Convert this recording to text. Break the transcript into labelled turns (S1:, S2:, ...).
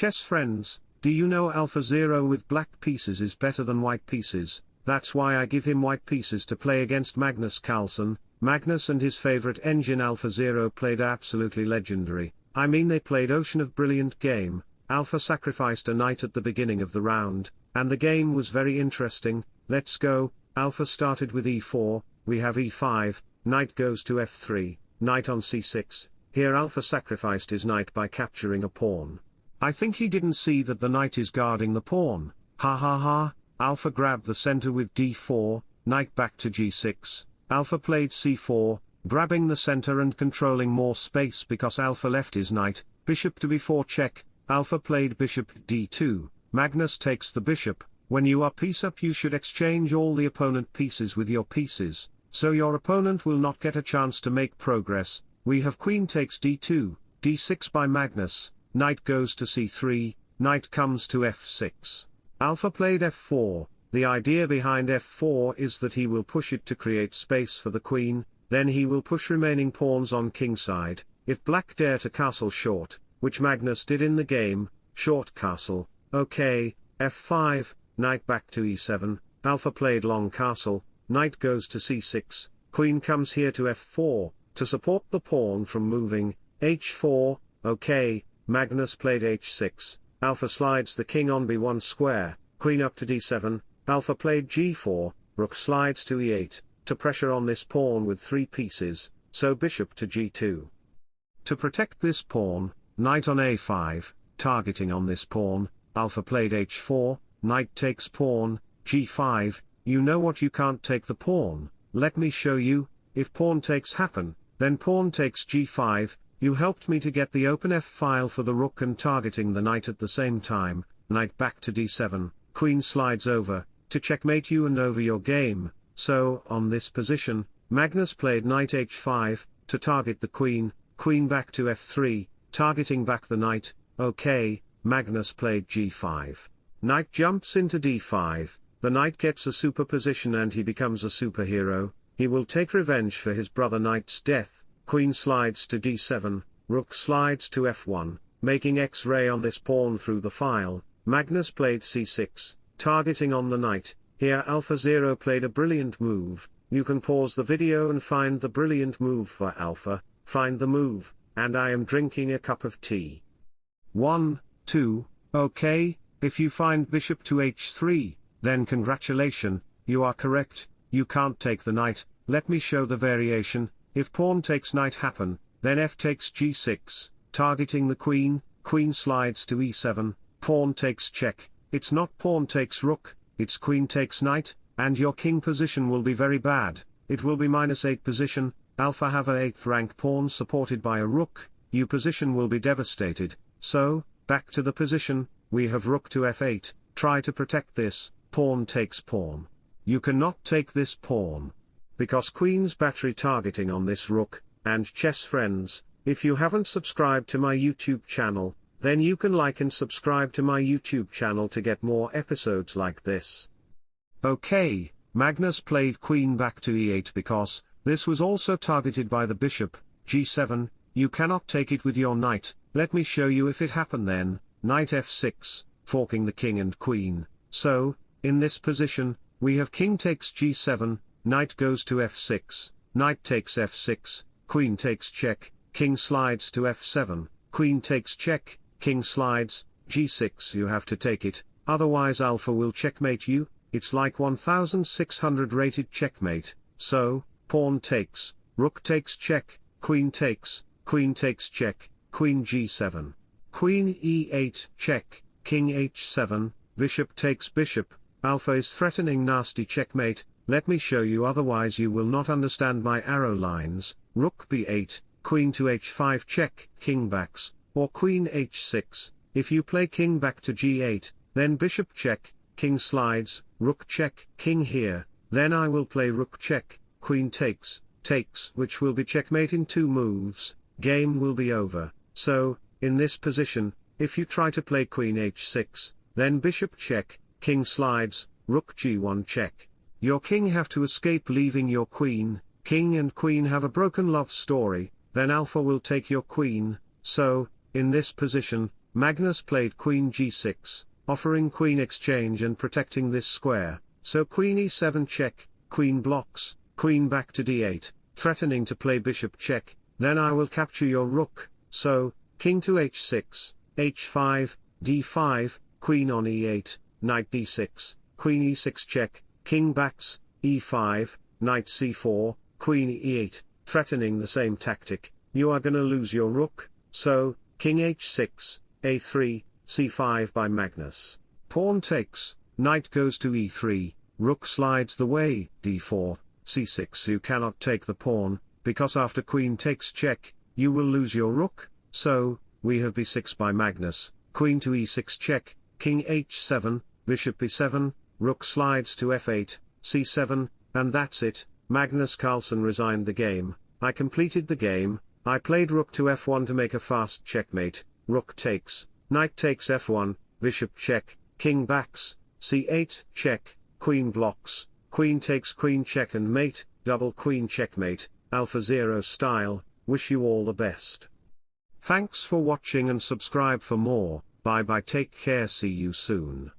S1: chess friends, do you know Alpha Zero with black pieces is better than white pieces, that's why I give him white pieces to play against Magnus Carlsen, Magnus and his favorite engine Alpha Zero played absolutely legendary, I mean they played ocean of brilliant game, Alpha sacrificed a knight at the beginning of the round, and the game was very interesting, let's go, Alpha started with e4, we have e5, knight goes to f3, knight on c6, here Alpha sacrificed his knight by capturing a pawn. I think he didn't see that the knight is guarding the pawn, ha ha ha, Alpha grabbed the center with d4, knight back to g6, Alpha played c4, grabbing the center and controlling more space because Alpha left his knight, bishop to b4 check, Alpha played bishop d2, Magnus takes the bishop, when you are piece up you should exchange all the opponent pieces with your pieces, so your opponent will not get a chance to make progress, we have queen takes d2, d6 by Magnus, knight goes to c3, knight comes to f6. Alpha played f4, the idea behind f4 is that he will push it to create space for the queen, then he will push remaining pawns on kingside, if black dare to castle short, which Magnus did in the game, short castle, okay, f5, knight back to e7, alpha played long castle, knight goes to c6, queen comes here to f4, to support the pawn from moving, h4, okay, Magnus played h6, Alpha slides the king on b1 square, queen up to d7, Alpha played g4, rook slides to e8, to pressure on this pawn with three pieces, so bishop to g2. To protect this pawn, knight on a5, targeting on this pawn, Alpha played h4, knight takes pawn, g5, you know what you can't take the pawn, let me show you, if pawn takes happen, then pawn takes g5, you helped me to get the open f file for the rook and targeting the knight at the same time, knight back to d7, queen slides over, to checkmate you and over your game, so, on this position, Magnus played knight h5, to target the queen, queen back to f3, targeting back the knight, okay, Magnus played g5. Knight jumps into d5, the knight gets a superposition and he becomes a superhero, he will take revenge for his brother knight's death, queen slides to d7, rook slides to f1, making x-ray on this pawn through the file, Magnus played c6, targeting on the knight, here Alpha Zero played a brilliant move, you can pause the video and find the brilliant move for Alpha, find the move, and I am drinking a cup of tea. 1, 2, okay, if you find bishop to h3, then congratulation, you are correct, you can't take the knight, let me show the variation, if pawn takes knight happen, then f takes g6, targeting the queen, queen slides to e7, pawn takes check, it's not pawn takes rook, it's queen takes knight, and your king position will be very bad, it will be minus 8 position, alpha have a 8th rank pawn supported by a rook, you position will be devastated, so, back to the position, we have rook to f8, try to protect this, pawn takes pawn. You cannot take this pawn because Queen's battery targeting on this rook, and chess friends, if you haven't subscribed to my YouTube channel, then you can like and subscribe to my YouTube channel to get more episodes like this. Okay, Magnus played queen back to e8 because, this was also targeted by the bishop, g7, you cannot take it with your knight, let me show you if it happened then, knight f6, forking the king and queen, so, in this position, we have king takes g7, knight goes to f6, knight takes f6, queen takes check, king slides to f7, queen takes check, king slides, g6 you have to take it, otherwise alpha will checkmate you, it's like 1600 rated checkmate, so, pawn takes, rook takes check, queen takes, queen takes check, queen g7. Queen e8 check, king h7, bishop takes bishop, alpha is threatening nasty checkmate, let me show you otherwise you will not understand my arrow lines, rook b8, queen to h5 check, king backs, or queen h6, if you play king back to g8, then bishop check, king slides, rook check, king here, then I will play rook check, queen takes, takes which will be checkmate in two moves, game will be over, so, in this position, if you try to play queen h6, then bishop check, king slides, rook g1 check. Your king have to escape leaving your queen, king and queen have a broken love story, then alpha will take your queen, so, in this position, Magnus played queen g6, offering queen exchange and protecting this square, so queen e7 check, queen blocks, queen back to d8, threatening to play bishop check, then I will capture your rook, so, king to h6, h5, d5, queen on e8, knight d6, queen e6 check, king backs, e5, knight c4, queen e8, threatening the same tactic, you are gonna lose your rook, so, king h6, a3, c5 by Magnus. Pawn takes, knight goes to e3, rook slides the way, d4, c6 you cannot take the pawn, because after queen takes check, you will lose your rook, so, we have b6 by Magnus, queen to e6 check, king h7, bishop b7, rook slides to f8, c7, and that's it, Magnus Carlsen resigned the game, I completed the game, I played rook to f1 to make a fast checkmate, rook takes, knight takes f1, bishop check, king backs, c8 check, queen blocks, queen takes queen check and mate, double queen checkmate, AlphaZero style, wish you all the best. Thanks for watching and subscribe for more, bye bye. Take care. See you soon.